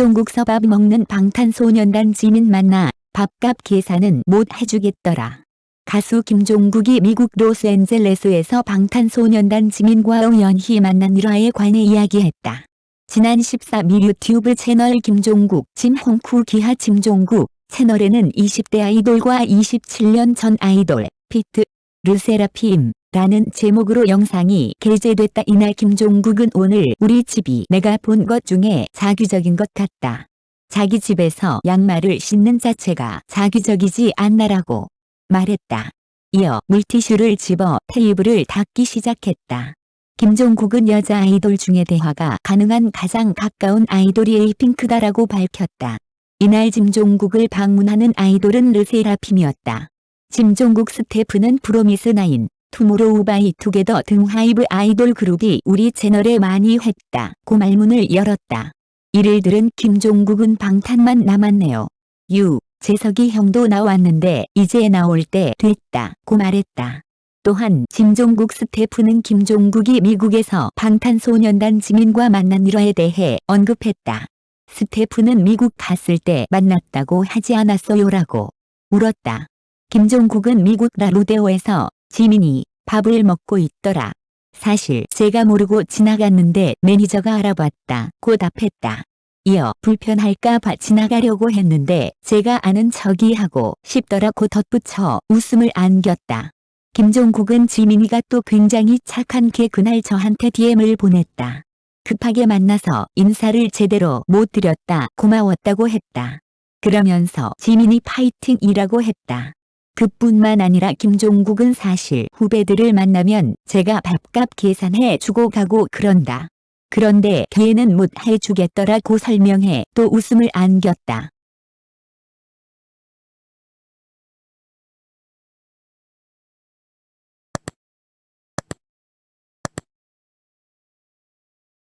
김종국 서밥 먹는 방탄소년단 지민 만나 밥값 계산은 못 해주겠더라. 가수 김종국이 미국 로스앤젤레스에서 방탄소년단 지민과 우연히 만난 일화에 관해 이야기했다. 지난 14일 유튜브 채널 김종국 진홍쿠 기하 김종국 채널에는 20대 아이돌과 27년 전 아이돌 피트 르세라핌 라는 제목으로 영상이 게재됐다. 이날 김종국은 오늘 우리 집이 내가 본 것 중에 자기적인 것 같다. 자기 집에서 양말을 신는 자체가 작위적이지 않나라고 말했다. 이어 물티슈를 집어 테이블을 닦기 시작했다. 김종국은 여자 아이돌 중에 대화가 가능한 가장 가까운 아이돌이 에이핑크다라고 밝혔다. 이날 김종국을 방문하는 아이돌은 르세라핌이었다. 김종국 스태프는 프로미스 나인, 투모로우 바이 투게더 등 하이브 아이돌 그룹이 우리 채널에 많이 했다. 고 말문을 열었다. 이를 들은 김종국은 방탄만 남았네요. 유, 재석이 형도 나왔는데 이제 나올 때 됐다. 고 말했다. 또한 김종국 스태프는 김종국이 미국에서 방탄소년단 지민과 만난 일화에 대해 언급했다. 스태프는 미국 갔을 때 만났다고 하지 않았어요라고 물었다. 김종국은 미국 라루데오에서 지민이 밥을 먹고 있더라. 사실 제가 모르고 지나갔는데 매니저가 알아봤다. 고 답했다. 이어 불편할까봐 지나가려고 했는데 제가 아는 척이 하고 싶더라고 덧붙여 웃음을 안겼다. 김종국은 지민이가 또 굉장히 착한 게 그날 저한테 DM을 보냈다. 급하게 만나서 인사를 제대로 못 드렸다 고마웠다고 했다. 그러면서 지민이 파이팅이라고 했다. 그뿐만 아니라 김종국은 사실 후배들을 만나면 제가 밥값 계산해 주고 가고 그런다. 그런데 걔는 못 해주겠더라고 설명해 또 웃음을 안겼다.